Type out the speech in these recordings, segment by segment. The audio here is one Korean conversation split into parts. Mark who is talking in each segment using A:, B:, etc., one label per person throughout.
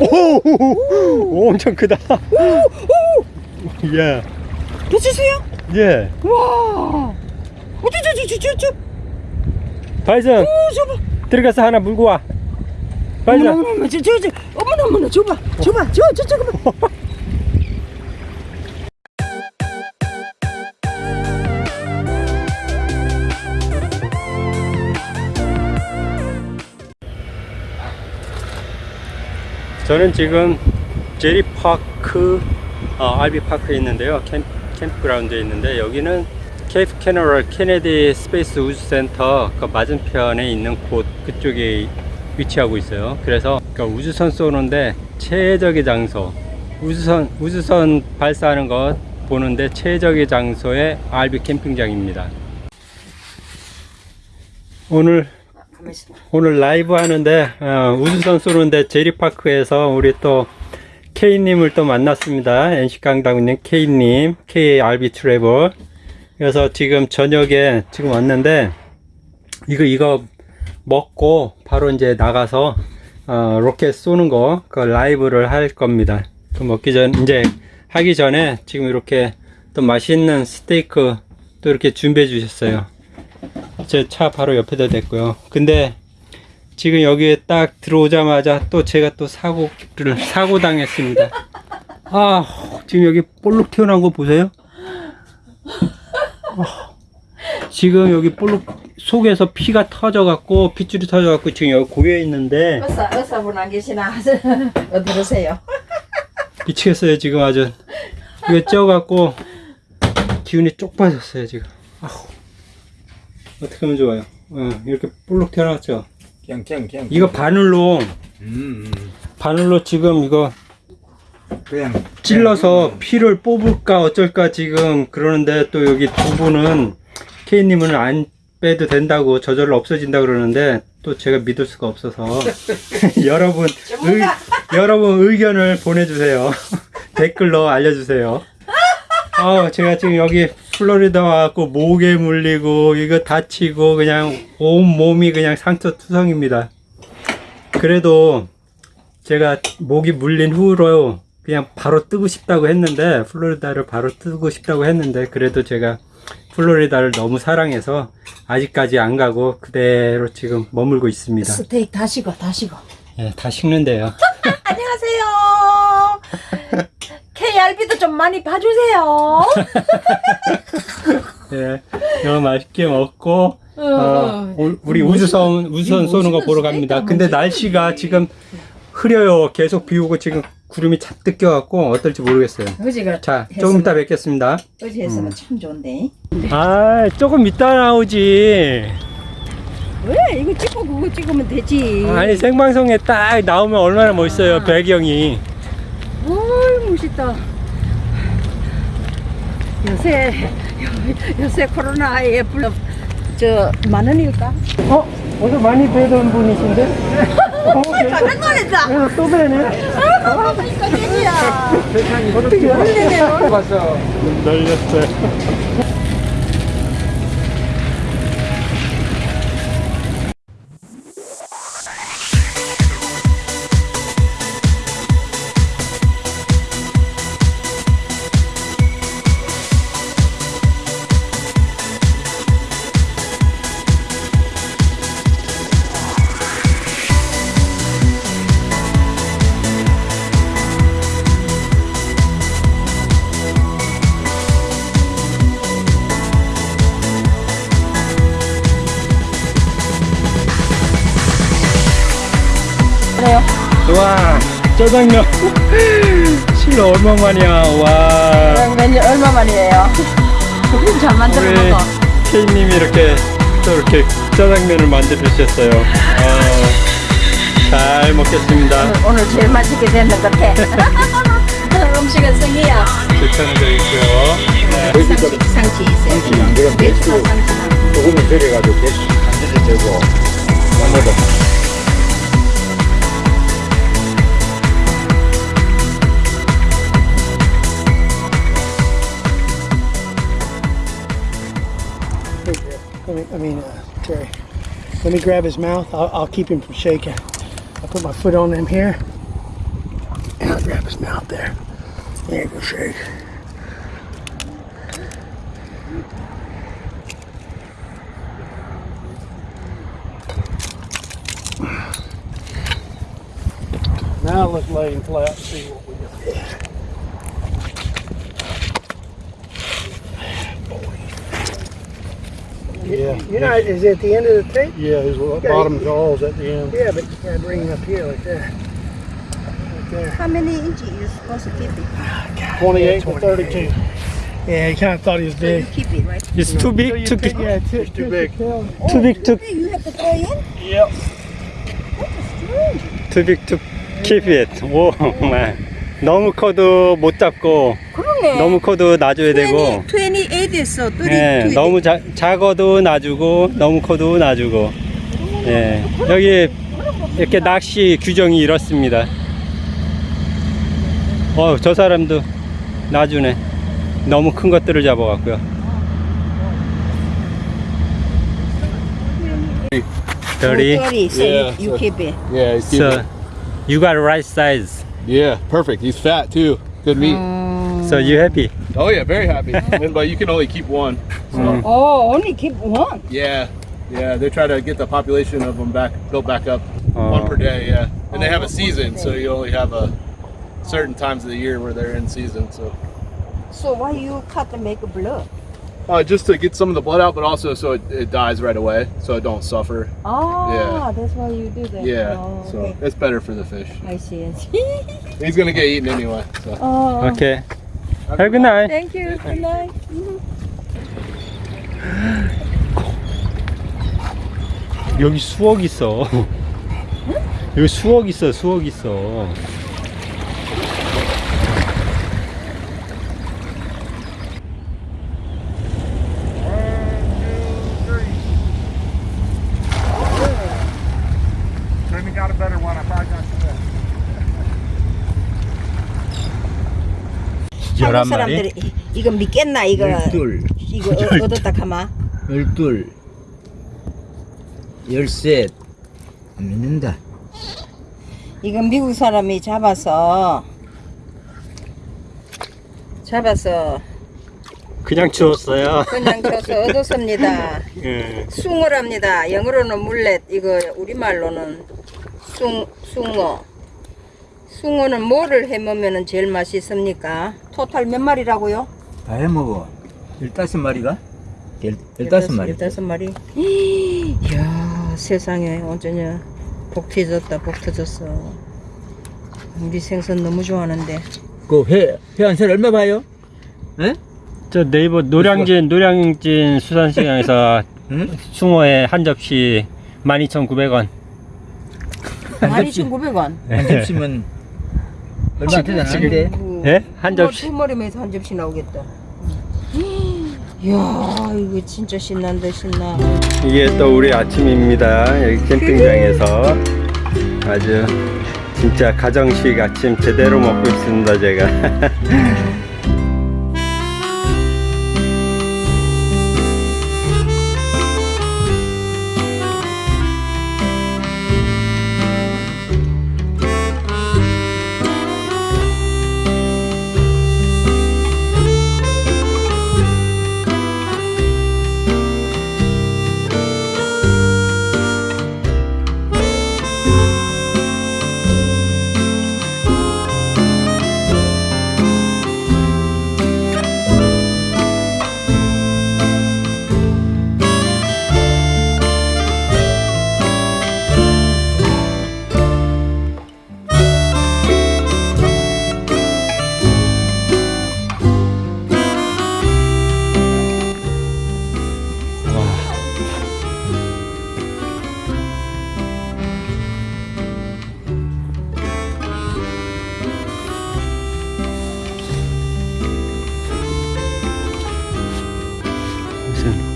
A: 오, 엄청 크다. 예,
B: 놓치세요?
A: 예.
B: 와. 어쩌저저저저
A: 발전
B: 오 저봐.
A: 들어가서 하나 물고 와.
B: 어머나
A: 발전.
B: 어머나 저 저 저 어머나 어머나 저봐 저봐 저저 저거 봐.
A: 저는 지금 제티파크 어, RV park에 있는데요. 캠, campground에 있는데 여기는 케이프 커내버럴 케네디 Space 우주센터 그 맞은편에 있는 곳 그쪽에 위치하고 있어요. 그래서 그 우주선 쏘는데 최적의 장소 우주선 우주선 발사하는 것 보는데 최적의 장소의 RV 캠핑장입니다. 오늘. 오늘 라이브 하는데 어, 우주선 쏘는데 제리파크에서 우리 또 K님을 또 만났습니다. NC 강당님 K님 KRB 트래블 그래서 지금 저녁에 지금 왔는데 이거 이거 먹고 바로 이제 나가서 어, 로켓 쏘는 거 그 라이브를 할 겁니다. 그 먹기 전 이제 하기 전에 지금 이렇게 또 맛있는 스테이크 또 이렇게 준비해 주셨어요. 제 차 바로 옆에다 댔고요. 근데 지금 여기에 딱 들어오자마자 또 제가 또 사고를 사고 당했습니다. 아 지금 여기 볼록 튀어나온 거 보세요? 아, 지금 여기 볼록 속에서 피가 터져 갖고 핏줄이 터져 갖고 지금 여기 고여 있는데
B: 의사 의사분 안 계시나 어디 계세요?
A: 미치겠어요 지금 아주 이거 쪄 갖고 기운이 쪽 빠졌어요 지금. 아우 어떻게 하면 좋아요? 어, 이렇게 볼록 튀어나왔죠.
C: 그냥 그냥 그냥
A: 이거 바늘로.
C: 음, 음.
A: 바늘로 지금 이거
C: 그냥.
A: 찔러서 피를 뽑을까 어쩔까 지금 그러는데 또 여기 두 분은 K님은 안 빼도 된다고 저절로 없어진다 그러는데 또 제가 믿을 수가 없어서 여러분 의, 여러분 의견을 보내주세요. 댓글로 알려주세요. 아 제가 지금 여기 플로리다 와갖고 모기에 물리고 이거 다치고 그냥 온 몸이 그냥 상처 투성입니다 그래도 제가 모기 물린 후로 그냥 바로 뜨고 싶다고 했는데 플로리다를 바로 뜨고 싶다고 했는데 그래도 제가 플로리다를 너무 사랑해서 아직까지 안 가고 그대로 지금 머물고 있습니다.
B: 스테이크 다시고 다시고.
A: 예, 다 식는데요.
B: KRB도 좀 많이 봐주세요.
A: 예, 너무 맛있게 먹고 어,
B: 어,
A: 우- 우리 우주선 우주선 쏘는 거 보러 갑니다. 근데 날씨가 지금 흐려요. 계속 비 오고 지금 구름이 잔뜩 껴갖고 어떨지 모르겠어요.
B: 어제가
A: 자, 조금 이따 뵙겠습니다.
B: 어제 했으면 참 좋은데.
A: 아, 조금 이따 나오지.
B: 왜 이거 찍고 그거 찍으면 되지.
A: 아니 생방송에 딱 나오면 얼마나 멋있어요 배경이
B: 어이 멋있다. 요새 요- 요새 코로나에 불러 저 만 원일까?
A: 어? 어디서 많이 뵈던 분이신데? 어,
B: 깜짝 놀랐다.
A: 그래서 또 뵈네
B: 아, 그러니까 땡이야.
A: 어떻게.
C: 봤어
B: 그래요?
A: 짜장면 실로 얼마만이야 와
B: 몇년 얼마 만이에요? 그림 잘 만들어 먹어.
A: K님이 이렇게 또 이렇게 짜장면을 만들어 주셨어요 아, 잘 먹겠습니다
B: 오늘, 오늘 제일 맛있게 됐는 것 같아. 음식은 생이야.
A: 불편한 있고요 네.
B: 상치, 상치 있어요.
C: 상치
B: 매추나
C: 매추.
B: 상치나.
C: 조금은 들여가지고 간질이 되고 나무도
D: I mean, uh, Terry, let me grab his mouth. I'll, I'll keep him from shaking. I'll put my foot on him here. And I'll grab his mouth there. There you go, shake.
E: Now let's lay him flat see Yeah,
D: You're not, is it at the end of the tape?
E: yeah, his
D: Okay.
E: bottom jaw's at the end.
D: Yeah, but you gotta bring him up here like that. Right there.
B: How many inches you supposed to keep it?
E: 28 to
D: 28.
E: 32.
D: Yeah, he kind of thought he was
B: So you
D: big.
B: keep it, right?
A: It's too big to
D: Take- yeah, too,
E: It's too big.
A: too big to
B: Hey, you have to throw in?
E: Yep.
A: too big to keep it. 오, 정말 너무 커도 못 잡고
B: 그 러네.
A: 너무 커도 놔줘야 되고
B: 28에서 32.
A: 예, 너무 자, 작아도 놔주고 너무 커도 놔주고 예, 여기 이렇게 낚시 규정이 이렇습니다 어, 저 사람도 놔주네 너무 큰 것들을 잡아갖고요 30
B: 30, so
C: Yeah,
B: you, you
C: so-
B: keep it.
C: Yeah, he's
A: So you got right size
C: yeah, perfect. He's fat too. Good meat.
A: So you happy?
C: Oh yeah, very happy. but you can only keep one. So
A: Mm.
B: Oh, only keep one.
C: yeah, yeah. They try to get the population of them back, built back up,
A: Oh.
C: one per day. Yeah, and they have
B: Oh,
C: a season, so you only have a certain times of the year where they're in season. So
B: So why you cut and make a blood?
C: uh, just to get some of the blood out, but also so it, it dies right away, so it don't suffer.
B: Ah,
C: Yeah.
B: that's why you do that.
C: Yeah,
B: Oh,
C: so
B: okay.
C: it's better for the fish.
B: I see, I see.
C: He's gonna get eaten anyway. So
B: oh,
A: Okay. Have a good night.
B: thank you. Good night.
A: 여기 수억 있어. 여기 수억 있어, 수억 있어.
E: Jimmy got a better one. I probably got you that.
B: 한국
A: 11마리?
B: 사람들이 이거 믿겠나 이거
F: 열둘,
B: 이거 어, 얻었다 가마.
F: 열둘, 열셋 안 믿는다.
B: 이거 미국 사람이 잡아서 잡아서
A: 그냥 주웠어요.
B: 그냥 줘서 얻었습니다.
A: 예.
B: 숭어랍니다. 영어로는 물렛, 이거 우리말로는 숭, 숭어. 숭어는 뭐를 해먹으면 제일 맛있습니까? 토탈 몇 마리라고요?
F: 다 해먹어. 열다섯 마리가? 열, 열다섯 마리.
B: 열다섯 마리. 이야, 세상에, 어쩌냐. 복 터졌다, 복 터졌어. 우리 생선 너무 좋아하는데.
F: 그 회, 회한살 얼마 봐요? 에?
A: 저 네이버 노량진 노량진 수산시장에서
F: 응?
A: 숭어에 한 접시 12,900원.
F: 한 접시,
B: 12,900원.
F: 한 접시면 얼마 되지 않는데?
A: 예? 한 접시.
B: 두 마리면서 한 접시 나오겠다. 이야, 이거 진짜 신난다, 신나.
A: 이게 또 우리 아침입니다. 여기 캠핑장에서 아주 진짜 가정식 아침 제대로 먹고 있습니다. 제가.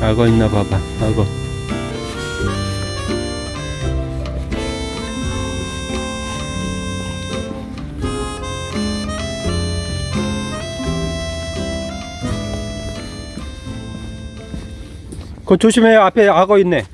A: 악어 있나 봐봐. 악어. 그거 조심해요. 앞에 악어 있네.